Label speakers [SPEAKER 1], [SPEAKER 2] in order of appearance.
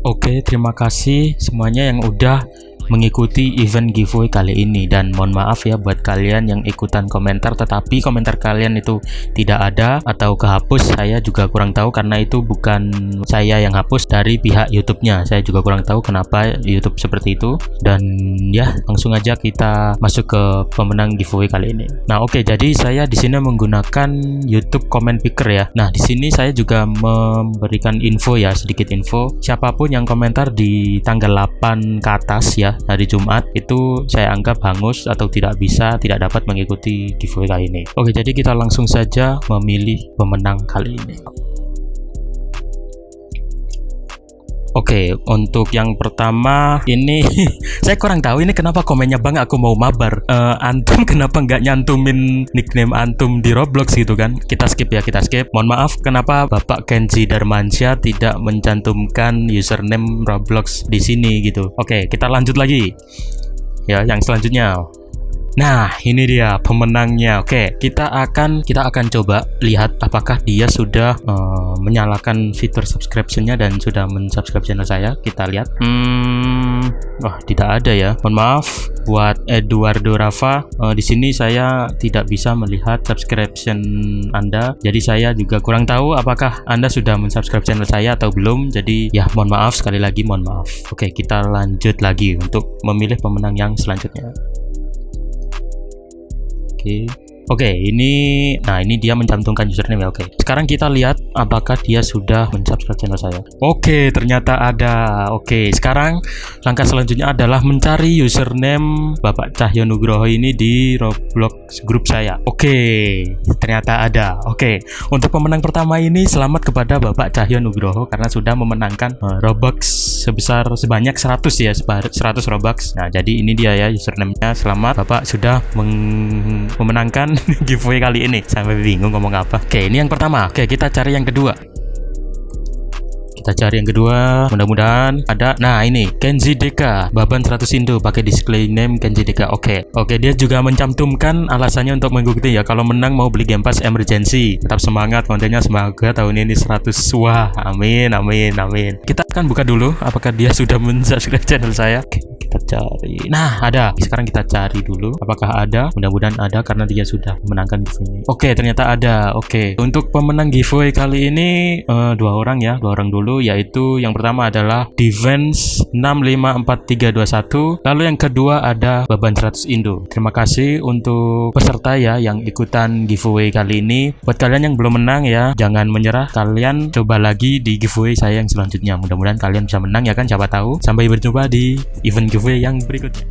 [SPEAKER 1] Oke, terima kasih semuanya yang udah mengikuti event giveaway kali ini. Dan mohon maaf ya buat kalian yang ikutan komentar tetapi komentar kalian itu tidak ada atau kehapus saya juga kurang tahu karena itu bukan saya yang hapus dari pihak YouTube-nya. Saya juga kurang tahu kenapa YouTube seperti itu. Dan ya langsung aja kita masuk ke pemenang giveaway kali ini. Nah oke okay, jadi saya di sini menggunakan YouTube comment picker ya. Nah di sini saya juga memberikan info ya sedikit info. Siapa pun yang komentar di tanggal 8 ke atas ya hari Jumat itu saya anggap hangus atau tidak bisa tidak dapat mengikuti giveaway kali ini. Oke jadi kita langsung saja memilih pemenang kali ini Oke, okay, untuk yang pertama ini saya kurang tahu ini kenapa komennya bang aku mau mabar. Uh, antum kenapa nggak nyantumin nickname antum di Roblox gitu kan? Kita skip ya, kita skip. Mohon maaf, kenapa Bapak Kenji Darmansyah tidak mencantumkan username Roblox di sini gitu? Oke, okay, kita lanjut lagi. Ya, yang selanjutnya. Nah, ini dia pemenangnya. Oke, kita akan kita akan coba lihat apakah dia sudah uh, menyalakan fitur subscription-nya dan sudah mensubscribe channel saya. Kita lihat. Hmm, wah, tidak ada ya. Mohon maaf buat Eduardo Rafa. Uh, di sini saya tidak bisa melihat subscription Anda. Jadi saya juga kurang tahu apakah Anda sudah mensubscribe channel saya atau belum. Jadi ya mohon maaf sekali lagi mohon maaf. Oke, kita lanjut lagi untuk memilih pemenang yang selanjutnya. okay Oke. Oke, ini nah ini dia mencantumkan username. Oke. Sekarang kita lihat apakah dia sudah mensubscribe channel saya. Oke, ternyata ada. Oke, sekarang langkah selanjutnya adalah mencari username Bapak Cahyo Nugroho ini di Roblox grup saya. Oke, ternyata ada. Oke, untuk pemenang pertama ini selamat kepada Bapak Cahyo Nugroho karena sudah memenangkan uh, Robux sebesar sebanyak 100 ya, 100 Robux. Nah, jadi ini dia ya username-nya. Selamat Bapak sudah memenangkan giveaway kali ini sampai bingung ngomong apa. Oke ini yang pertama. Oke kita cari yang kedua. Kita cari yang kedua mudah-mudahan ada. Nah ini Kenji Deka. Baban 100 Indo pakai display name Kenji Deka. Oke okay. oke okay, dia juga mencantumkan alasannya untuk mengikuti ya. Kalau menang mau beli Game Pass emergency. Tetap semangat kontennya semoga tahun ini 100 wah amin amin amin. Kita akan buka dulu apakah dia sudah mensubscribe channel saya. Okay kita cari. Nah ada. Sekarang kita cari dulu. Apakah ada? Mudah-mudahan ada karena dia sudah memenangkan giveaway. Oke ternyata ada. Oke. Untuk pemenang giveaway kali ini uh, dua orang ya. Dua orang dulu yaitu yang pertama adalah defense 654321 lalu yang kedua ada Baban 100 Indo. Terima kasih untuk peserta ya yang ikutan giveaway kali ini. Buat kalian yang belum menang ya jangan menyerah. Kalian coba lagi di giveaway saya yang selanjutnya. Mudah-mudahan kalian bisa menang ya kan siapa tahu. Sampai berjumpa di event giveaway giveaway yang berikutnya